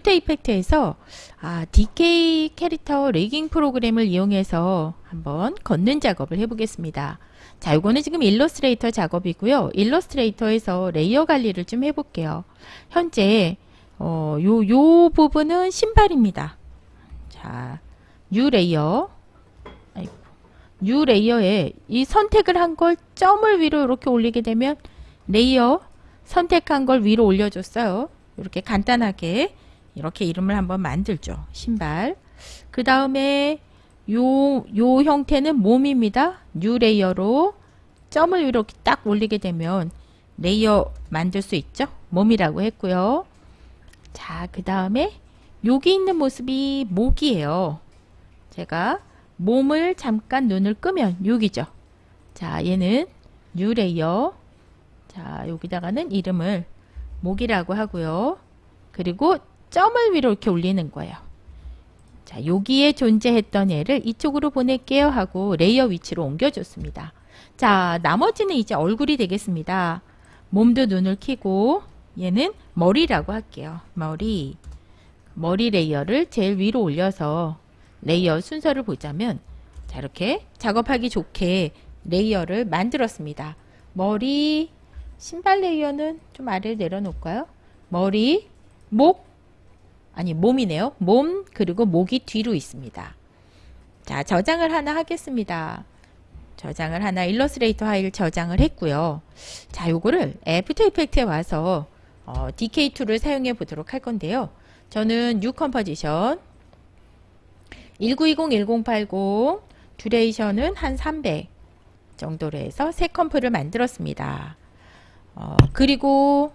After Effects에서 아, Duik 캐릭터 rigging 프로그램을 이용해서 한번 걷는 작업을 해보겠습니다. 자, 이거는 지금 Illustrator 작업이고요. Illustrator에서 layer 관리를 좀 해볼게요. 현재 어, 요, 요 부분은 신발입니다. 자, new layer new layer에 이 선택을 한 걸 점을 위로 이렇게 올리게 되면 layer 선택한 걸 위로 올려줬어요. 이렇게 간단하게 이렇게 이름을 한번 만들죠. 신발. 그 다음에 요, 요 형태는 몸입니다. new layer로 점을 이렇게 딱 올리게 되면 layer 만들 수 있죠. 몸이라고 했고요. 자, 그 다음에 여기 있는 모습이 목이에요. 제가 몸을 잠깐 눈을 끄면 여기죠. 자, 얘는 new layer. 자, 여기다가는 이름을 목이라고 하고요. 그리고 점을 위로 이렇게 올리는 거예요. 자, 여기에 존재했던 애를 이쪽으로 보낼게요 하고 layer 위치로 옮겨줬습니다. 자, 나머지는 이제 얼굴이 되겠습니다. 몸도 눈을 키고 얘는 머리라고 할게요. 머리. 머리 layer를 제일 위로 올려서 layer 순서를 보자면 자 이렇게 작업하기 좋게 layer를 만들었습니다. 머리, 신발 layer는 좀 아래를 내려놓을까요? 머리, 목, 아니 몸이네요. 몸 그리고 목이 뒤로 있습니다. 자 저장을 하나 하겠습니다. 저장을 하나 Illustrator 파일 저장을 했고요. 자 요거를 After Effects에 와서 어, Duik2를 사용해 보도록 할 건데요. 저는 new composition 1920-1080 duration은 한 300 정도로 해서 새 comp를 만들었습니다. 어, 그리고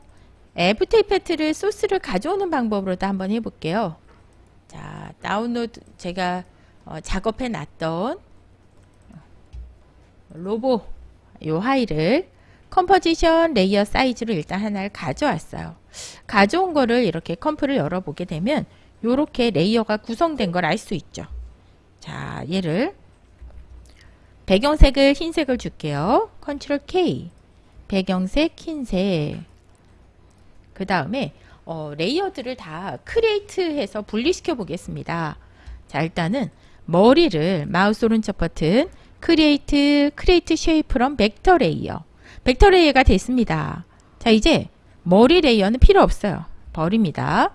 After Effects를 소스를 가져오는 방법으로도 한번 해볼게요. 자 다운로드 제가 어, 작업해 놨던 로보 요 파일을 composition layer 사이즈로 일단 하나를 가져왔어요. 가져온 거를 이렇게 comp를 열어보게 되면 이렇게 layer가 구성된 걸 알 수 있죠. 자, 얘를 배경색을 흰색을 줄게요. control K 배경색 흰색 그 다음에 어, layer들을 다 create해서 분리시켜 보겠습니다. 자 일단은 머리를 마우스 오른쪽 버튼 create create shapes from vector layer vector layer가 됐습니다. 자 이제 머리 layer는 필요 없어요. 버립니다.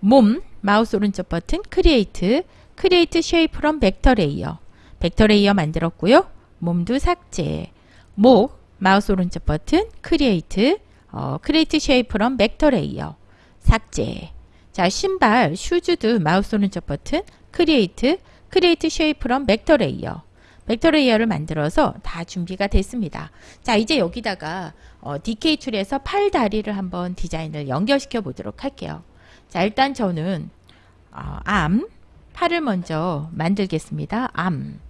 몸 마우스 오른쪽 버튼 create create shapes from vector layer vector layer 만들었고요. 몸도 삭제 목 마우스 오른쪽 버튼 create 어, create shapes from vector layer 삭제 자 신발 shoes도 마우스 오른쪽 버튼 create create shapes from vector layer vector layer를 만들어서 다 준비가 됐습니다. 자 이제 여기다가 어, DK 툴에서 팔 다리를 한번 디자인을 연결시켜 보도록 할게요. 자 일단 저는 어, arm 팔을 먼저 만들겠습니다. arm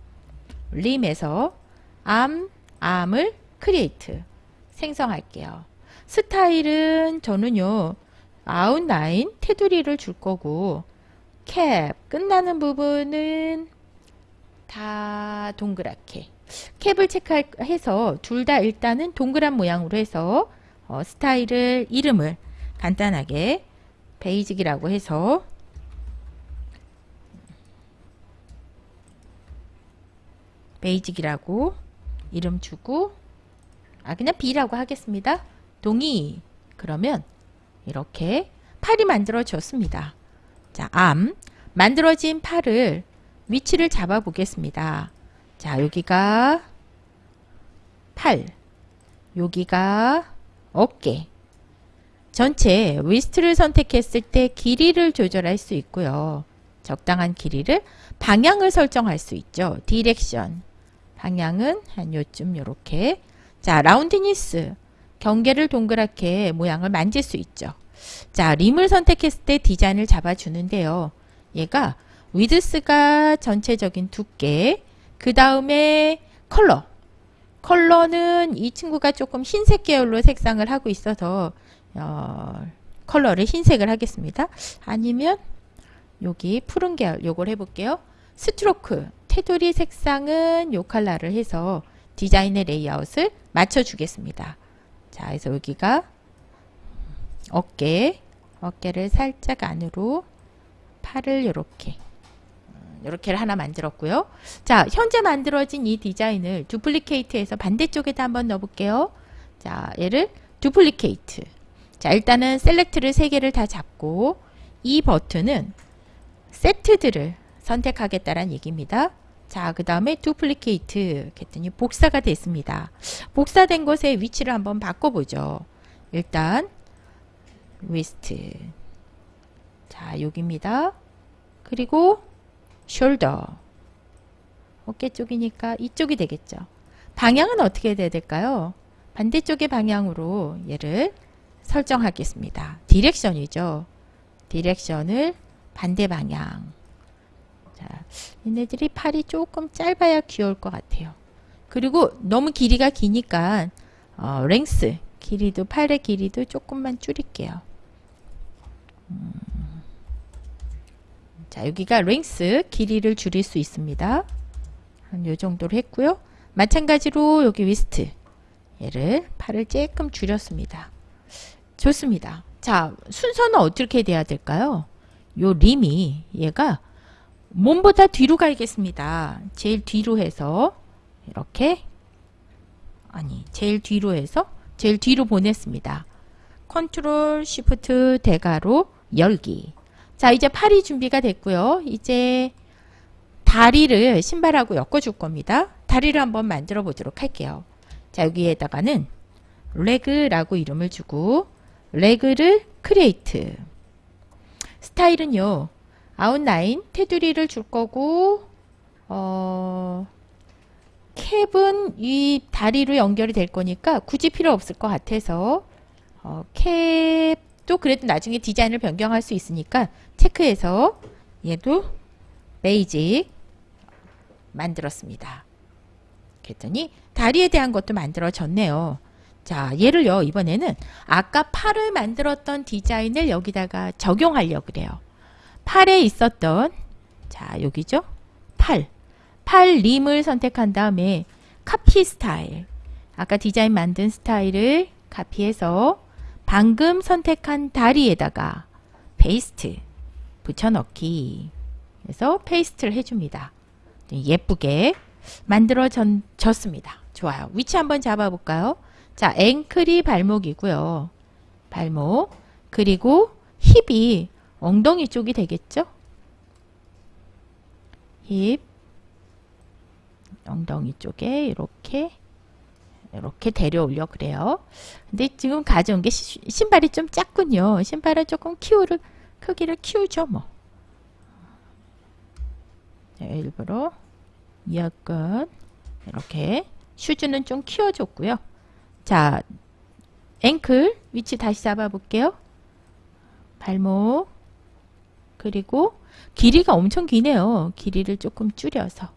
limb에서 arm arm을 create 생성할게요. 스타일은 저는요 아웃라인 테두리를 줄 거고 캡 끝나는 부분은 다 동그랗게 cap을 체크해서 둘 다 일단은 동그란 모양으로 해서 어, 스타일을 이름을 간단하게 basic이라고 해서 basic이라고 이름 주고 아 그냥 B라고 하겠습니다. 동의 그러면 이렇게 팔이 만들어졌습니다. 자, arm 만들어진 팔을 위치를 잡아 보겠습니다. 자, 여기가 팔, 여기가 어깨. 전체 wrist를 선택했을 때 길이를 조절할 수 있고요. 적당한 길이를 방향을 설정할 수 있죠. direction. 방향은 한 요쯤 요렇게. 자, roundness. 경계를 동그랗게 모양을 만질 수 있죠. 자, limb을 선택했을 때 디자인을 잡아주는데요. 얘가 width가 전체적인 두께, 그 다음에 컬러. 컬러는 이 친구가 조금 흰색 계열로 색상을 하고 있어서 어, 컬러를 흰색을 하겠습니다. 아니면 여기 푸른 계열 요걸 해볼게요. stroke 테두리 색상은 요 컬러를 해서 디자인의 레이아웃을 맞춰주겠습니다. 자, 그래서 여기가 어깨, 어깨를 살짝 안으로 팔을 이렇게 이렇게를 하나 만들었고요. 자, 현재 만들어진 이 디자인을 duplicate해서 반대쪽에다 한번 넣어볼게요. 자, 얘를 duplicate. 자, 일단은 select를 세 개를 다 잡고 이 버튼은 세트들을 선택하겠다는 얘기입니다. 자, 그 다음에 duplicate 했더니 복사가 됐습니다. 복사된 것의 위치를 한번 바꿔보죠. 일단 wrist 자, 여기입니다. 그리고 shoulder 어깨 쪽이니까 이쪽이 되겠죠. 방향은 어떻게 돼야 될까요? 반대쪽의 방향으로 얘를 설정하겠습니다. direction이죠. direction을 반대 방향. 자, 얘네들이 팔이 조금 짧아야 귀여울 것 같아요. 그리고 너무 길이가 기니까 어, 랭스 길이도 팔의 길이도 조금만 줄일게요. 음. 자 여기가 랭스 길이를 줄일 수 있습니다. 한 요 정도로 했고요. 마찬가지로 여기 위스트 얘를 팔을 조금 줄였습니다. 좋습니다. 자 순서는 어떻게 돼야 될까요? 요 limb이 얘가 몸보다 뒤로 가겠습니다. 제일 뒤로 해서 이렇게 아니 제일 뒤로 해서 제일 뒤로 보냈습니다. control shift 대괄호 열기 자 이제 팔이 준비가 됐고요. 이제 다리를 신발하고 엮어줄 겁니다. 다리를 한번 만들어 보도록 할게요. 자 여기에다가는 leg라고 이름을 주고 leg를 create 스타일은요 아웃라인 테두리를 줄 거고 어, cap은 이 다리로 연결이 될 거니까 굳이 필요 없을 것 같아서 어, cap도 그래도 나중에 디자인을 변경할 수 있으니까 체크해서 얘도 basic 만들었습니다. 그랬더니 다리에 대한 것도 만들어졌네요. 자 얘를요 이번에는 아까 팔을 만들었던 디자인을 여기다가 적용하려고 그래요. 팔에 있었던 자 여기죠? 팔, 팔 limb을 선택한 다음에 copy style. 아까 디자인 만든 스타일을 카피해서 방금 선택한 다리에다가 paste 붙여넣기. 그래서 paste를 해줍니다. 예쁘게 만들어졌습니다. 좋아요. 위치 한번 잡아볼까요? 자 ankle이 발목이고요. 발목 그리고 hip이 엉덩이 쪽이 되겠죠? 힙 엉덩이 쪽에 이렇게 이렇게 데려올려 그래요. 근데 지금 가져온 게 시, 신발이 좀 작군요. 신발을 조금 키우를 크기를 키우죠 뭐. 네, 일부러 약간 이렇게 shoes는 좀 키워줬고요. 자 ankle 위치 다시 잡아볼게요. 발목 그리고 길이가 엄청 기네요. 길이를 조금 줄여서.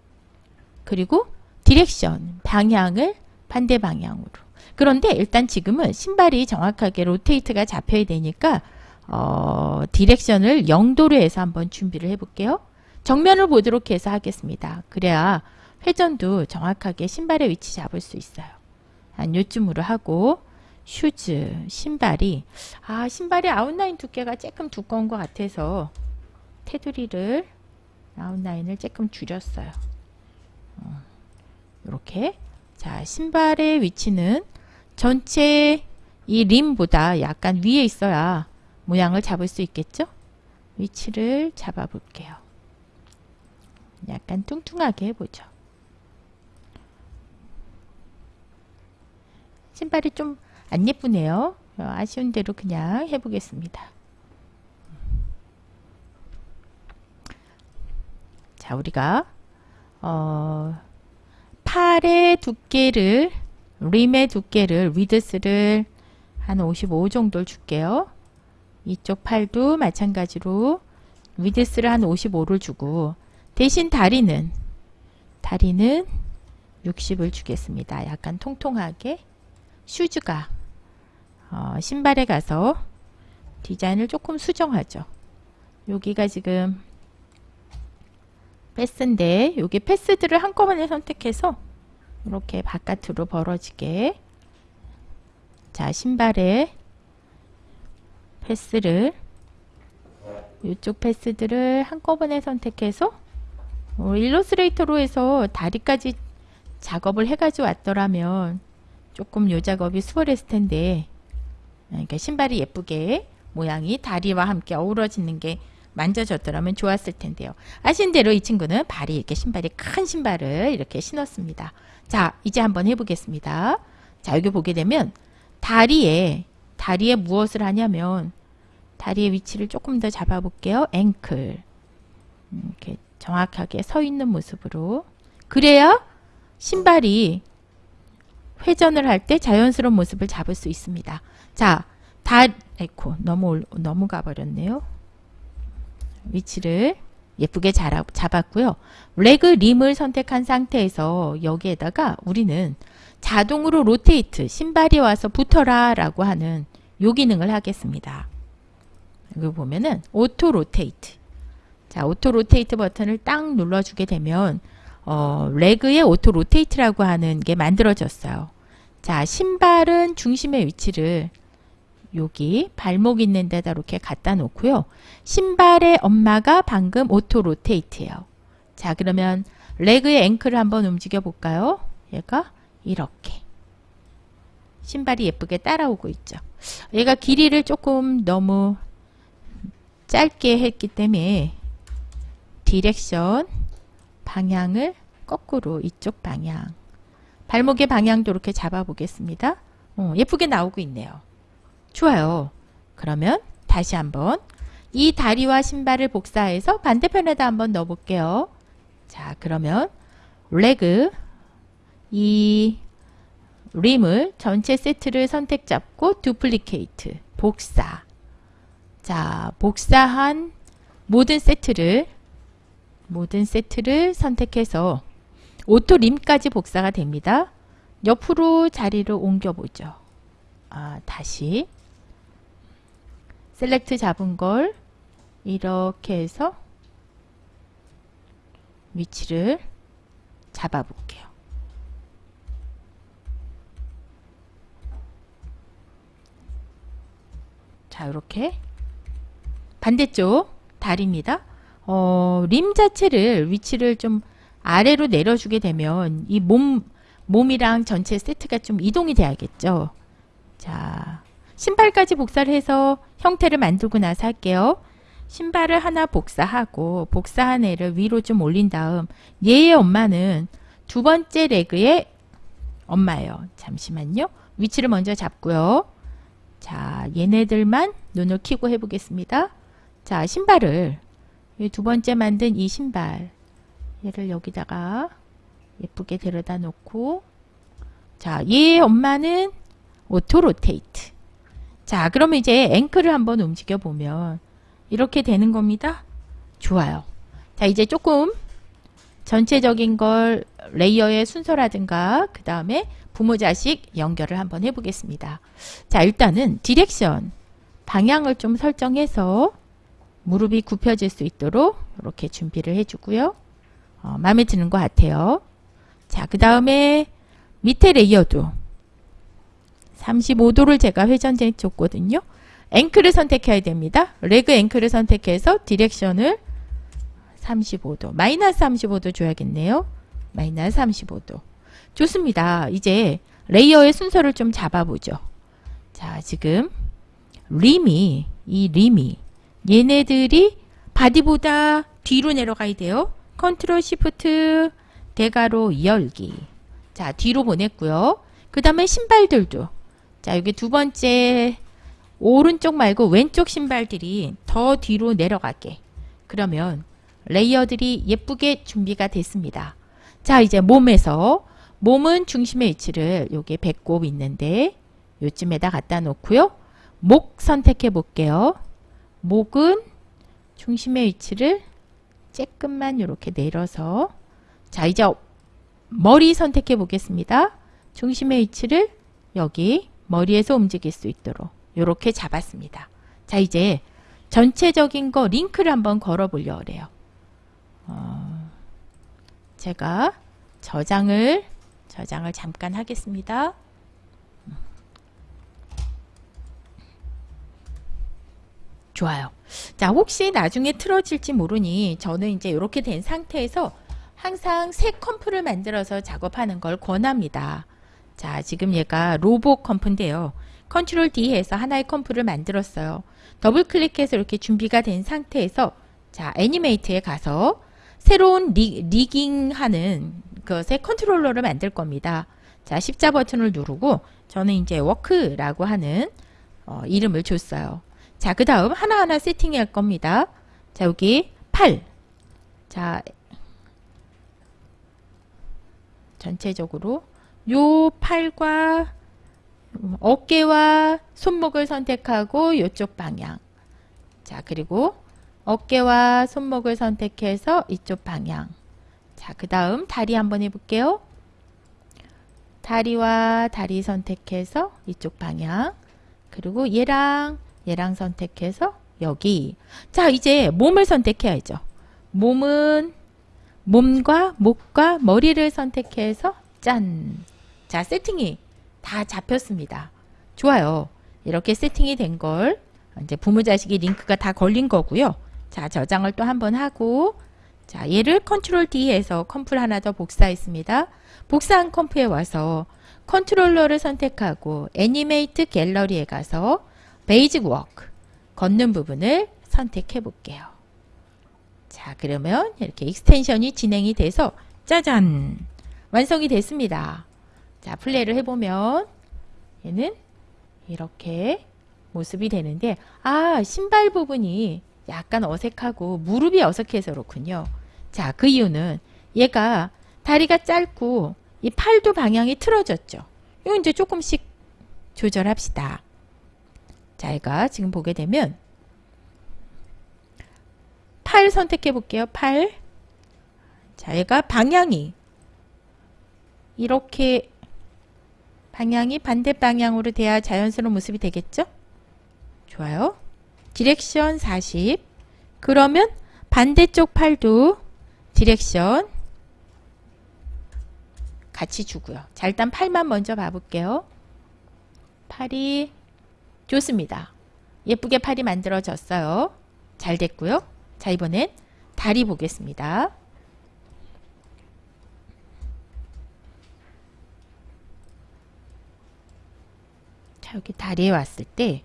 그리고 direction, 방향을 반대 방향으로. 그런데 일단 지금은 신발이 정확하게 rotate가 잡혀야 되니까 어, direction을 0도로 해서 한번 준비를 해볼게요. 정면을 보도록 해서 하겠습니다. 그래야 회전도 정확하게 신발의 위치 잡을 수 있어요. 한 요쯤으로 하고 shoes, 신발이 아 신발이 아웃라인 두께가 조금 두꺼운 것 같아서 테두리를 아웃라인을 조금 줄였어요. 어, 이렇게 자 신발의 위치는 전체 이 림보다 약간 위에 있어야 모양을 잡을 수 있겠죠? 위치를 잡아 볼게요. 약간 뚱뚱하게 해보죠. 신발이 좀 안 예쁘네요. 아쉬운 대로 그냥 해보겠습니다. 자, 우리가 어, 팔의 두께를 limb의 두께를 width를 한 55 정도를 줄게요. 이쪽 팔도 마찬가지로 width를 한 55를 주고 대신 다리는 다리는 60을 주겠습니다. 약간 통통하게 shoes가 어, 신발에 가서 디자인을 조금 수정하죠. 여기가 지금 패스인데 여기 패스들을 한꺼번에 선택해서 이렇게 바깥으로 벌어지게. 자 신발에 패스를 이쪽 패스들을 한꺼번에 선택해서 어, 일러스트레이터로 해서 다리까지 작업을 해가지고 왔더라면 조금 요 작업이 수월했을 텐데. 그러니까 신발이 예쁘게 모양이 다리와 함께 어우러지는 게 만져졌더라면 좋았을 텐데요. 아신 대로 이 친구는 발이 이렇게 신발이 큰 신발을 이렇게 신었습니다. 자 이제 한번 해보겠습니다. 자 여기 보게 되면 다리에 다리에 무엇을 하냐면 다리의 위치를 조금 더 잡아볼게요. 앵클 이렇게 정확하게 서 있는 모습으로 그래야 신발이 회전을 할 때 자연스러운 모습을 잡을 수 있습니다. 자, 다 에코 너무 너무 가버렸네요. 위치를 예쁘게 잡았고요. leg limb을 선택한 상태에서 여기에다가 우리는 자동으로 rotate 신발이 와서 붙어라 라고 하는 요 기능을 하겠습니다. 여기 보면은 auto rotate 자 auto rotate 버튼을 딱 눌러주게 되면 어, leg의 auto rotate라고 하는 게 만들어졌어요. 자 신발은 중심의 위치를 여기 발목 있는 데다 이렇게 갖다 놓고요. 신발의 엄마가 방금 auto rotate예요. 자 그러면 leg의 ankle을 한번 움직여 볼까요? 얘가 이렇게 신발이 예쁘게 따라오고 있죠. 얘가 길이를 조금 너무 짧게 했기 때문에 direction 방향을 거꾸로 이쪽 방향 발목의 방향도 이렇게 잡아 보겠습니다. 어, 예쁘게 나오고 있네요. 좋아요. 그러면 다시 한번 이 다리와 신발을 복사해서 반대편에다 한번 넣어 볼게요. 자 그러면 leg 이 limb을 전체 세트를 선택 잡고 duplicate 복사 자 복사한 모든 세트를 모든 세트를 선택해서 auto limb까지 복사가 됩니다. 옆으로 자리를 옮겨보죠. 아, 다시 select 잡은 걸 이렇게 해서 위치를 잡아 볼게요. 자, 이렇게 반대쪽 다리입니다. 어, 림 자체를 위치를 좀 아래로 내려주게 되면 이 몸, 몸이랑 전체 세트가 좀 이동이 돼야겠죠. 자, 신발까지 복사를 해서 형태를 만들고 나서 할게요. 신발을 하나 복사하고 복사한 애를 위로 좀 올린 다음 얘의 엄마는 두 번째 레그의 엄마예요. 잠시만요. 위치를 먼저 잡고요. 자, 얘네들만 눈을 키고 해보겠습니다. 자, 신발을 두 번째 만든 이 신발 얘를 여기다가 예쁘게 데려다 놓고 자, 얘 엄마는 auto rotate. 자, 그러면 이제 ankle을 한번 움직여 보면 이렇게 되는 겁니다. 좋아요. 자, 이제 조금 전체적인 걸 layer의 순서라든가 그 다음에 부모 자식 연결을 한번 해보겠습니다. 자, 일단은 direction 방향을 좀 설정해서 무릎이 굽혀질 수 있도록 이렇게 준비를 해주고요. 어, 마음에 드는 것 같아요. 자, 그 다음에 밑에 layer도 35도를 제가 회전해 줬거든요. ankle을 선택해야 됩니다. leg ankle을 선택해서 direction을 35도, 마이너스 35도 줘야겠네요. 마이너스 35도. 좋습니다. 이제 layer의 순서를 좀 잡아보죠. 자, 지금 limb이, 이 limb이 얘네들이 body보다 뒤로 내려가야 돼요. Control Shift 대괄호 열기. 자, 뒤로 보냈고요. 그 다음에 신발들도. 자, 여기 두 번째 오른쪽 말고 왼쪽 신발들이 더 뒤로 내려가게. 그러면 레이어들이 예쁘게 준비가 됐습니다. 자, 이제 몸에서 몸은 중심의 위치를 여기 배꼽 있는데 요쯤에다 갖다 놓고요. 목 선택해 볼게요. 목은 중심의 위치를 조금만 이렇게 내려서 자 이제 머리 선택해 보겠습니다. 중심의 위치를 여기 머리에서 움직일 수 있도록 이렇게 잡았습니다. 자 이제 전체적인 거 링크를 한번 걸어 보려 그래요. 어, 제가 저장을 저장을 잠깐 하겠습니다. 좋아요. 자, 혹시 나중에 틀어질지 모르니 저는 이제 이렇게 된 상태에서 항상 새 컴프를 만들어서 작업하는 걸 권합니다. 자, 지금 얘가 로봇 comp인데요. Control D 해서 하나의 comp를 만들었어요. 더블 클릭해서 이렇게 준비가 된 상태에서 자, animate에 가서 새로운 리, rigging하는 그새 컨트롤러를 만들 겁니다. 자, 십자 버튼을 누르고 저는 이제 walk라고 하는 어, 이름을 줬어요. 자, 그 다음 하나하나 세팅할 겁니다. 자, 여기 팔. 자, 전체적으로 요 팔과 어깨와 손목을 선택하고 이쪽 방향. 자, 그리고 어깨와 손목을 선택해서 이쪽 방향. 자, 그 다음 다리 한번 해볼게요. 다리와 다리 선택해서 이쪽 방향. 그리고 얘랑 얘랑 선택해서 여기. 자, 이제 몸을 선택해야죠. 몸은 몸과 목과 머리를 선택해서 짠. 자, 세팅이 다 잡혔습니다. 좋아요. 이렇게 세팅이 된 걸 이제 부모자식이 링크가 다 걸린 거고요. 자, 저장을 또 한번 하고 자, 얘를 컨트롤 D에서 컴프를 하나 더 복사했습니다. 복사한 comp에 와서 컨트롤러를 선택하고 animate gallery에 가서 basic walk 걷는 부분을 선택해 볼게요. 자, 그러면 이렇게 extension이 진행이 돼서 짜잔! 완성이 됐습니다. 자, 플레이를 해보면 얘는 이렇게 모습이 되는데 아, 신발 부분이 약간 어색하고 무릎이 어색해서 그렇군요. 자, 그 이유는 얘가 다리가 짧고 이 팔도 방향이 틀어졌죠. 이거 이제 조금씩 조절합시다. 자, 얘가 지금 보게 되면 팔 선택해 볼게요. 팔. 자, 얘가 방향이 이렇게 방향이 반대 방향으로 돼야 자연스러운 모습이 되겠죠? 좋아요. direction 40 그러면 반대쪽 팔도 direction 같이 주고요. 자 일단 팔만 먼저 봐볼게요. 팔이 좋습니다. 예쁘게 팔이 만들어졌어요. 잘 됐고요. 자 이번엔 다리 보겠습니다. 자 여기 다리에 왔을 때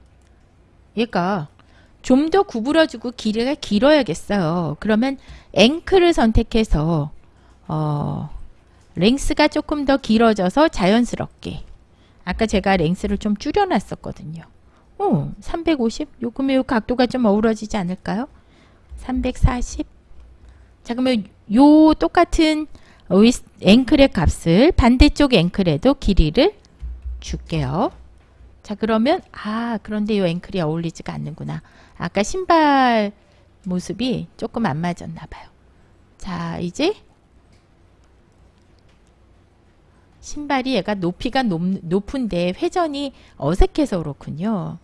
얘가 좀 더 구부러지고 길이가 길어야겠어요. 그러면 앵클을 선택해서 어, 랭스가 조금 더 길어져서 자연스럽게 아까 제가 랭스를 좀 줄여놨었거든요. 오, 350? 요금의 요 각도가 좀 어우러지지 않을까요? 340? 자 그러면 요 똑같은 앵클의 값을 반대쪽 앵클에도 길이를 줄게요. 자 그러면 아 그런데 이 앵클이 어울리지가 않는구나. 아까 신발 모습이 조금 안 맞았나 봐요. 자 이제 신발이 얘가 높이가 높, 높은데 회전이 어색해서 그렇군요.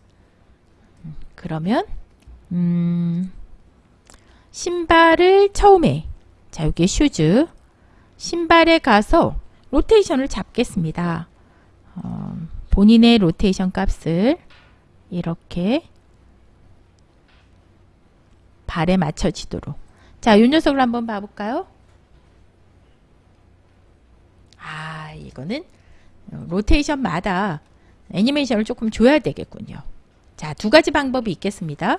음, 그러면 음, 신발을 처음에 자 여기 shoes 신발에 가서 rotation을 잡겠습니다. 어, 본인의 로테이션 값을 이렇게 발에 맞춰지도록 자, 이 녀석을 한번 봐볼까요? 아, 이거는 로테이션마다 애니메이션을 조금 줘야 되겠군요. 자, 두 가지 방법이 있겠습니다.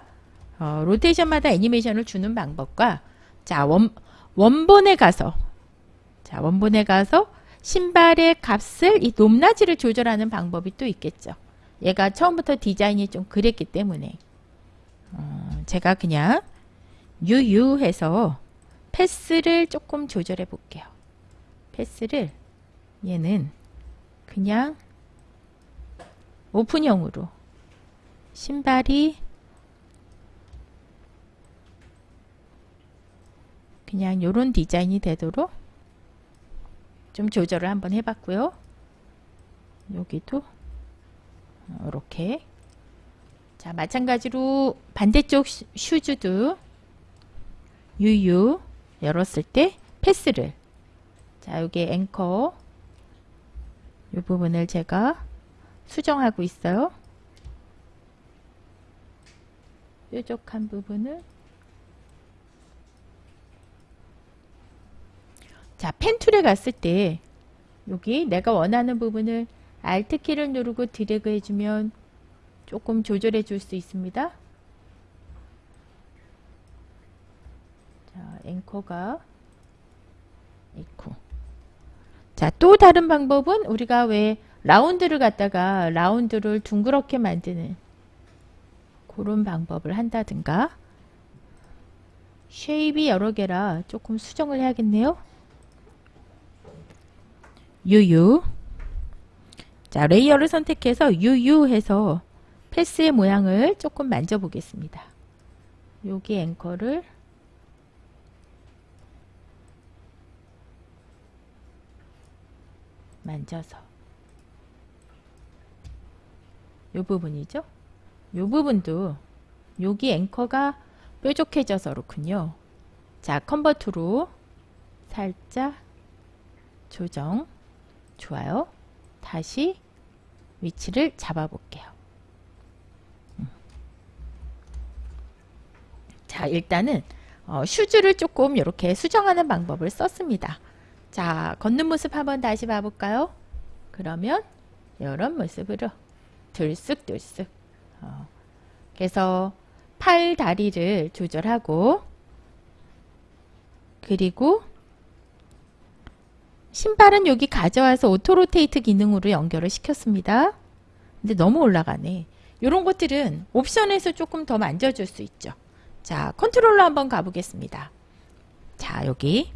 어, 로테이션마다 애니메이션을 주는 방법과 자, 원, 원본에 가서 자, 원본에 가서 신발의 값을 이 높낮이를 조절하는 방법이 또 있겠죠. 얘가 처음부터 디자인이 좀 그랬기 때문에 어, 제가 그냥 유유해서 패스를 조금 조절해 볼게요. 패스를 얘는 그냥 오픈형으로 신발이 그냥 이런 디자인이 되도록 좀 조절을 한번 해봤고요. 여기도 이렇게 자 마찬가지로 반대쪽 슈즈도 유유 열었을 때 패스를 자 여기 앵커 이 부분을 제가 수정하고 있어요. 뾰족한 부분을 자, 펜 툴에 갔을 때 여기 내가 원하는 부분을 Alt 키를 누르고 드래그 해주면 조금 조절해 줄 수 있습니다. 자, 앵커가 있고. 자, 또 다른 방법은 우리가 왜 라운드를 갖다가 라운드를 둥그렇게 만드는 그런 방법을 한다든가 shape이 여러 개라 조금 수정을 해야겠네요. UU 자 layer를 선택해서 UU 해서 path의 모양을 조금 만져 보겠습니다. 여기 anchor를 만져서 요 부분이죠. 요 부분도 여기 앵커가 뾰족해져서 그렇군요. 자 컨버트로 살짝 조정 좋아요. 다시 위치를 잡아 볼게요. 음. 자 일단은 어, 슈즈를 조금 이렇게 수정하는 방법을 썼습니다. 자 걷는 모습 한번 다시 봐볼까요? 그러면 이런 모습으로 들쑥들쑥 어, 그래서 팔 다리를 조절하고 그리고 신발은 여기 가져와서 auto rotate 기능으로 연결을 시켰습니다. 근데 너무 올라가네. 이런 것들은 옵션에서 조금 더 만져줄 수 있죠. 자, 컨트롤러 한번 가보겠습니다. 자, 여기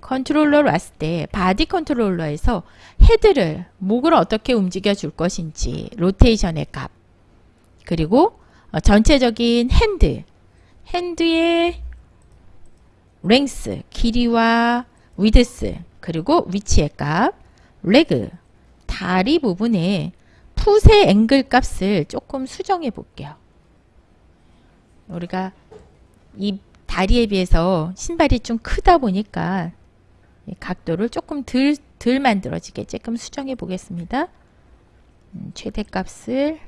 컨트롤러로 왔을 때 body 컨트롤러에서 head를 목을 어떻게 움직여 줄 것인지 rotation의 값 그리고 어, 전체적인 hand hand의 length 길이와 width 그리고 위치의 값 leg 다리 부분에 foot의 angle 값을 조금 수정해 볼게요. 우리가 이 다리에 비해서 신발이 좀 크다 보니까 각도를 조금 덜, 덜 만들어지게 조금 수정해 보겠습니다. 음, 최대값을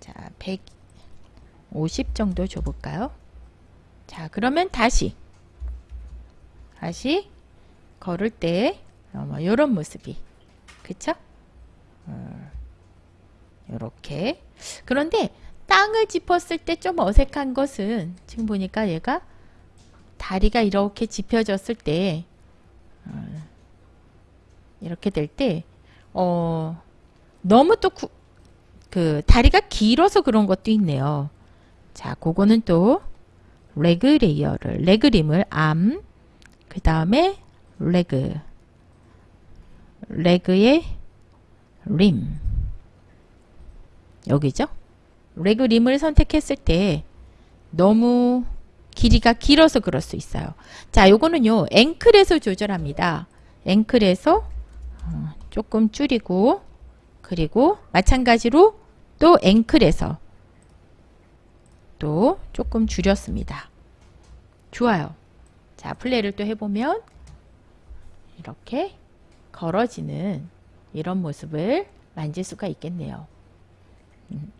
자 150 정도 줘볼까요? 자 그러면 다시 다시 걸을 때 이런 어, 뭐 모습이 그쵸? 이렇게 어, 그런데 땅을 짚었을 때 좀 어색한 것은 지금 보니까 얘가 다리가 이렇게 짚혀졌을 때 어, 이렇게 될때 어, 너무 또 그 다리가 길어서 그런 것도 있네요. 자, 그거는 또 leg layer를 leg limb을 arm, 그 다음에 leg, 레그의 림 여기죠. 레그 림을 선택했을 때 너무 길이가 길어서 그럴 수 있어요. 자, 요거는요. 앵클에서 조절합니다. 앵클에서 어, 조금 줄이고 그리고 마찬가지로 또 앵클에서 또 조금 줄였습니다. 좋아요. 자, 플레이를 또 해보면 이렇게 걸어지는 이런 모습을 만질 수가 있겠네요. 음.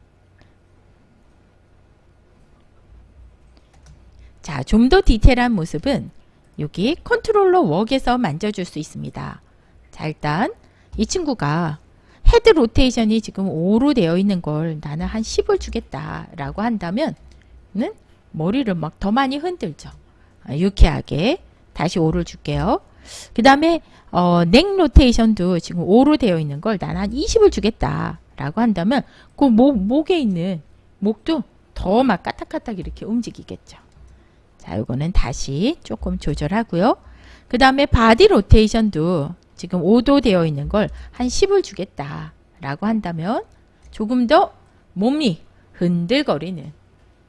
자, 좀 더 디테일한 모습은 여기 controller walk에서 만져줄 수 있습니다. 자, 일단 이 친구가 head rotation이 지금 5로 되어 있는 걸 나는 한 10을 주겠다 라고 한다면 는 머리를 막 더 많이 흔들죠. 아, 유쾌하게 다시 5를 줄게요. 그 다음에 어, neck rotation도 지금 5로 되어 있는 걸 나는 한 20을 주겠다 라고 한다면 그 목, 목에 있는 목도 더 막 까딱까딱 이렇게 움직이겠죠. 자, 이거는 다시 조금 조절하고요. 그 다음에 body rotation도 지금 5도 되어 있는 걸 한 10을 주겠다 라고 한다면 조금 더 몸이 흔들거리는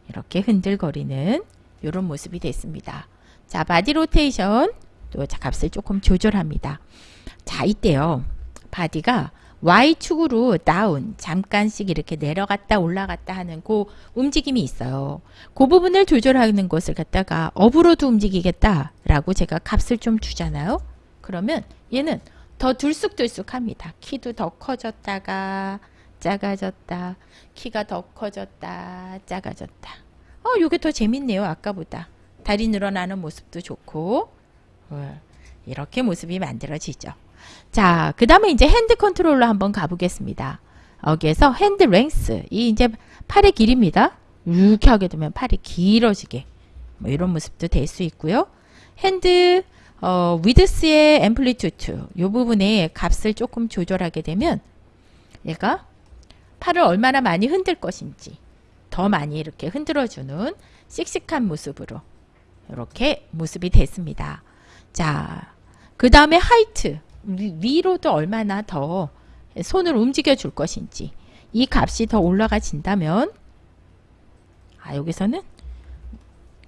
이렇게 흔들거리는 이런 모습이 됐습니다. 자, body rotation 또 값을 조금 조절합니다. 자, 이때요. body가 Y축으로 down 잠깐씩 이렇게 내려갔다 올라갔다 하는 그 움직임이 있어요. 그 부분을 조절하는 것을 갖다가 up으로도 움직이겠다라고 제가 값을 좀 주잖아요. 그러면 얘는 더 들쑥들쑥합니다. 키도 더 커졌다가 작아졌다. 키가 더 커졌다. 작아졌다. 어, 요게 더 재밌네요. 아까보다. 다리 늘어나는 모습도 좋고. 어, 이렇게 모습이 만들어지죠. 자, 그 다음에 이제 hand controller 한번 가보겠습니다. 여기에서 hand length. 이 이제 팔의 길입니다. 이렇게 하게 되면 팔이 길어지게. 뭐 이런 모습도 될 수 있고요. hand 어, width의 amplitude 이 부분에 값을 조금 조절하게 되면 얘가 팔을 얼마나 많이 흔들 것인지 더 많이 이렇게 흔들어주는 씩씩한 모습으로 이렇게 모습이 됐습니다. 자, 그 다음에 height 위로도 얼마나 더 손을 움직여 줄 것인지 이 값이 더 올라가진다면 아 여기서는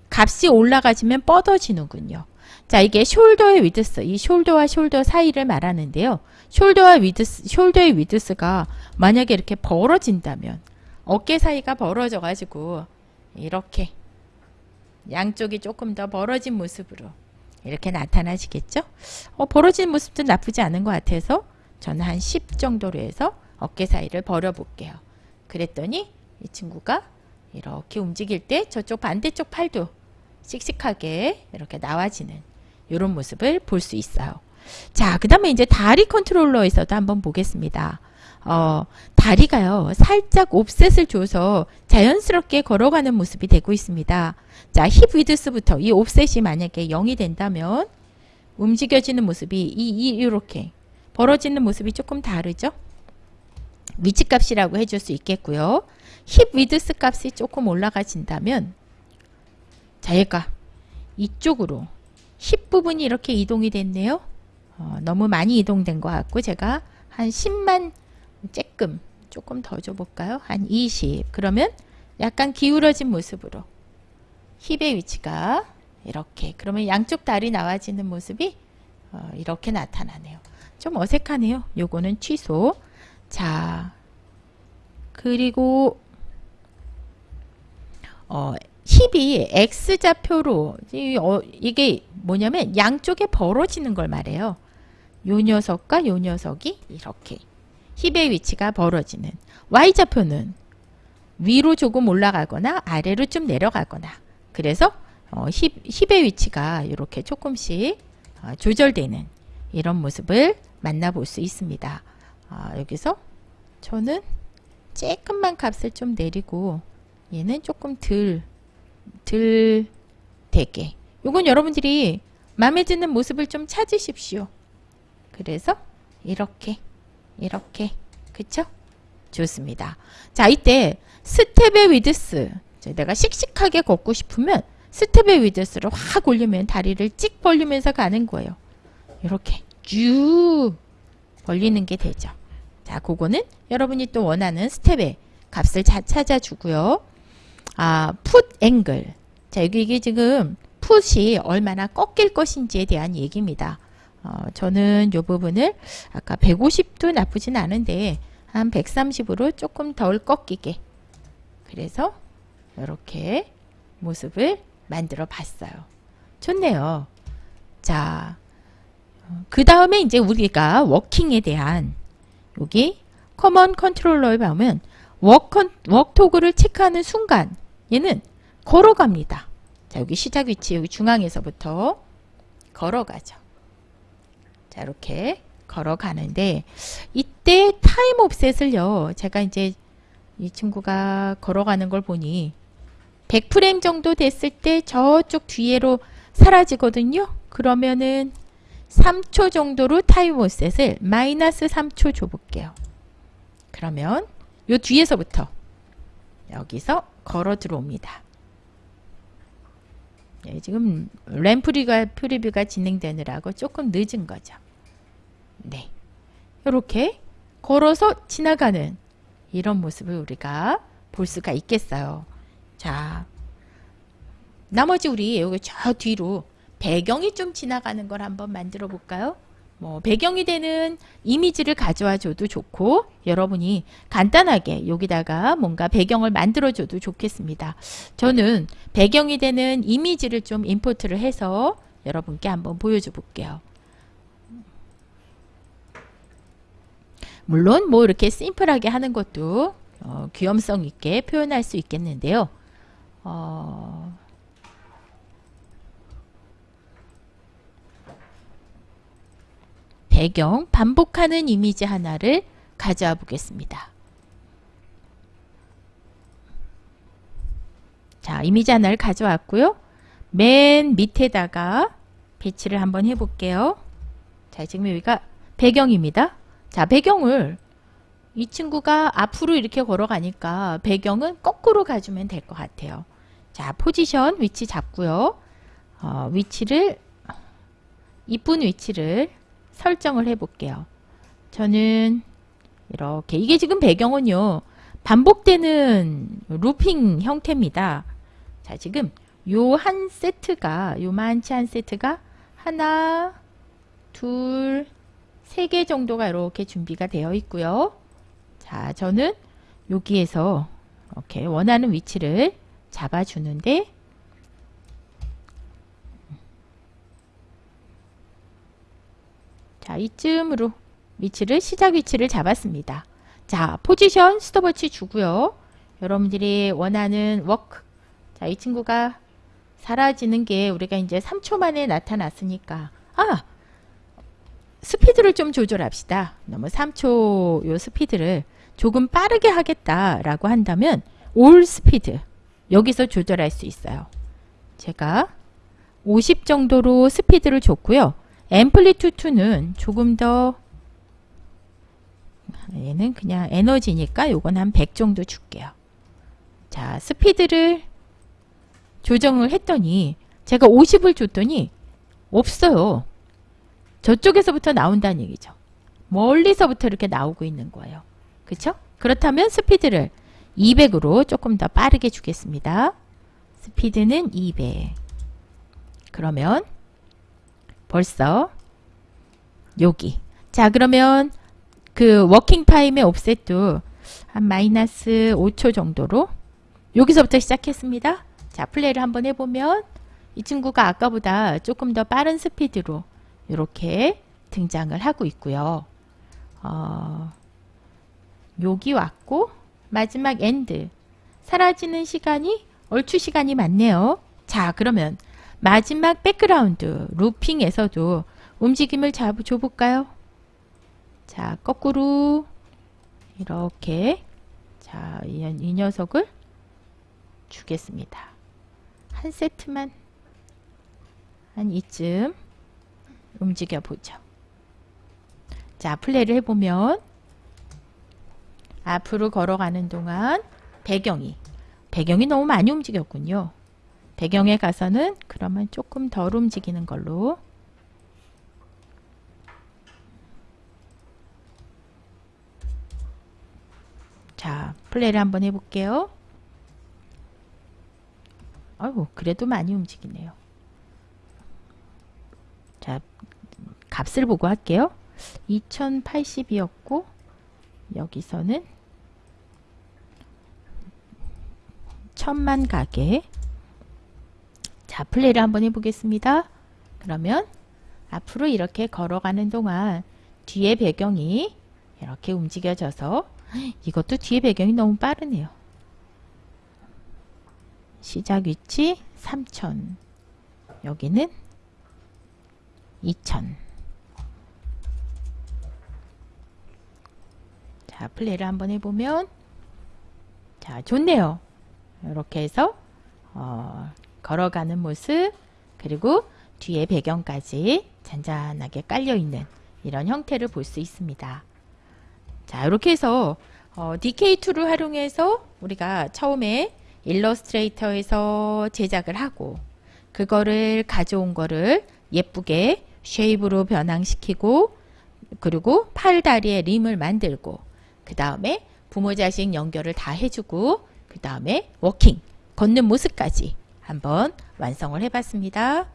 값이 올라가지면 뻗어지는군요. 자 이게 shoulder의 width 이 shoulder와 shoulder 사이를 말하는데요. shoulder와 width shoulder의 width가 만약에 이렇게 벌어진다면 어깨 사이가 벌어져 가지고 이렇게 양쪽이 조금 더 벌어진 모습으로 이렇게 나타나시겠죠? 어, 벌어진 모습도 나쁘지 않은 것 같아서 저는 한 10 정도로 해서 어깨 사이를 벌어 볼게요. 그랬더니 이 친구가 이렇게 움직일 때 저쪽 반대쪽 팔도 씩씩하게 이렇게 나와지는 이런 모습을 볼 수 있어요. 자, 그 다음에 이제 다리 컨트롤러에서도 한번 보겠습니다. 어, 다리가요, 살짝 offset을 줘서 자연스럽게 걸어가는 모습이 되고 있습니다. 자, hip width부터 이 offset이 만약에 0이 된다면 움직여지는 모습이 이, 이, 이렇게 벌어지는 모습이 조금 다르죠? 위치값이라고 해줄 수 있겠고요. 힙 위드스 값이 조금 올라가진다면 자 얘가 이쪽으로 힙 부분이 이렇게 이동이 됐네요. 어, 너무 많이 이동된 것 같고 제가 한 10만 쬐끔 조금 더 줘볼까요? 한 20. 그러면 약간 기울어진 모습으로 힙의 위치가 이렇게 그러면 양쪽 다리 나와지는 모습이 어, 이렇게 나타나네요. 좀 어색하네요. 요거는 취소. 자 그리고 어, 힙이 X좌표로 어, 이게 뭐냐면 양쪽에 벌어지는 걸 말해요. 요 녀석과 요 녀석이 이렇게 힙의 위치가 벌어지는 Y좌표는 위로 조금 올라가거나 아래로 좀 내려가거나 그래서 어, 힙, 힙의 위치가 이렇게 조금씩 어, 조절되는 이런 모습을 만나볼 수 있습니다. 어, 여기서 저는 조금만 값을 좀 내리고 얘는 조금 덜, 덜 되게 이건 여러분들이 마음에 드는 모습을 좀 찾으십시오. 그래서 이렇게 이렇게 그쵸? 좋습니다. 자 이때 스텝의 width 내가 씩씩하게 걷고 싶으면 스텝의 width를 확 올리면 다리를 찍 벌리면서 가는 거예요. 이렇게 쭉 벌리는 게 되죠. 자 그거는 여러분이 또 원하는 스텝의 값을 자, 찾아주고요. 아, foot angle. 자, 여기 이게 지금 풋이 얼마나 꺾일 것인지에 대한 얘기입니다. 어, 저는 이 부분을 아까 150도 나쁘진 않은데 한 130으로 조금 덜 꺾이게 그래서 이렇게 모습을 만들어 봤어요. 좋네요. 자, 그 다음에 이제 우리가 워킹에 대한 여기 common controller에 보면 워컨, walk to go를 체크하는 순간 얘는 걸어갑니다. 자, 여기 시작 위치 여기 중앙에서부터 걸어가죠. 자, 이렇게 걸어가는데 이때 time offset을요. 제가 이제 이 친구가 걸어가는 걸 보니 100프레임 정도 됐을 때 저쪽 뒤에로 사라지거든요. 그러면은 3초 정도로 time offset을 마이너스 3초 줘볼게요. 그러면 요 뒤에서부터 여기서 걸어 들어옵니다. 네, 지금 램프리가 프리뷰가 진행되느라고 조금 늦은 거죠. 네. 이렇게 걸어서 지나가는 이런 모습을 우리가 볼 수가 있겠어요. 자, 나머지 우리 여기 저 뒤로 배경이 좀 지나가는 걸 한번 만들어 볼까요? 뭐 배경이 되는 이미지를 가져와 줘도 좋고 여러분이 간단하게 여기다가 뭔가 배경을 만들어 줘도 좋겠습니다. 저는 배경이 되는 이미지를 좀 임포트를 해서 여러분께 한번 보여줘 볼게요. 물론 뭐 이렇게 심플하게 하는 것도 어, 귀염성 있게 표현할 수 있겠는데요. 어, 배경 반복하는 이미지 하나를 가져와 보겠습니다. 자, 이미지 하나를 가져왔고요. 맨 밑에다가 배치를 한번 해볼게요. 자, 지금 여기가 배경입니다. 자, 배경을 이 친구가 앞으로 이렇게 걸어가니까 배경은 거꾸로 가주면 될 것 같아요. 자, 포지션 위치 잡고요. 어, 위치를 이쁜 위치를 설정을 해 볼게요. 저는 이렇게 이게 지금 배경은요. 반복되는 루핑 형태입니다. 자, 지금 요 한 세트가 요만치 한 세트가 하나, 둘, 세 개 정도가 이렇게 준비가 되어 있고요. 자, 저는 여기에서 이렇게 원하는 위치를 잡아주는데 자, 이쯤으로 위치를 시작 위치를 잡았습니다. 자, 포지션 스톱워치 주고요. 여러분들이 원하는 walk 자, 이 친구가 사라지는 게 우리가 이제 3초 만에 나타났으니까 아! 스피드를 좀 조절합시다. 너무 3초 요 스피드를 조금 빠르게 하겠다라고 한다면 all speed 여기서 조절할 수 있어요. 제가 50 정도로 스피드를 줬고요. 앰플리투트는 조금 더 얘는 그냥 에너지니까 요건 한 100 정도 줄게요. 자, 스피드를 조정을 했더니 제가 50을 줬더니 없어요. 저쪽에서부터 나온다는 얘기죠. 멀리서부터 이렇게 나오고 있는 거예요. 그렇죠? 그렇다면 스피드를 200으로 조금 더 빠르게 주겠습니다. 스피드는 200. 그러면 벌써 여기 자 그러면 그 워킹 타임의 offset도 한 마이너스 5초 정도로 여기서부터 시작했습니다. 자 플레이를 한번 해보면 이 친구가 아까보다 조금 더 빠른 스피드로 이렇게 등장을 하고 있고요. 어, 여기 왔고 마지막 end 사라지는 시간이 얼추 시간이 많네요. 자 그러면 마지막 백그라운드 looping에서도 움직임을 잡, 줘볼까요? 자 거꾸로 이렇게 자, 이, 이 녀석을 주겠습니다. 한 세트만 한 이쯤 움직여 보죠. 자, 플레이를 해보면 앞으로 걸어가는 동안 배경이 배경이 너무 많이 움직였군요. 배경에 가서는 그러면 조금 덜 움직이는 걸로 자, 플레이를 한번 해볼게요. 아유, 그래도 많이 움직이네요. 자, 값을 보고 할게요. 2080이었고 여기서는 천만 가게 자 플레이를 한번 해보겠습니다. 그러면 앞으로 이렇게 걸어가는 동안 뒤에 배경이 이렇게 움직여져서 이것도 뒤에 배경이 너무 빠르네요. 시작 위치 3000 여기는 2000 자, 플레이를 한번 해보면 자, 좋네요. 이렇게 해서 어, 걸어가는 모습 그리고 뒤에 배경까지 잔잔하게 깔려있는 이런 형태를 볼 수 있습니다. 자, 이렇게 해서 어, DUIK를 활용해서 우리가 처음에 일러스트레이터에서 제작을 하고 그거를 가져온 거를 예쁘게 shape으로 변형시키고 그리고 팔다리에 limb을 만들고 그 다음에 부모 자식 연결을 다 해주고 그 다음에 워킹 걷는 모습까지 한번 완성을 해봤습니다.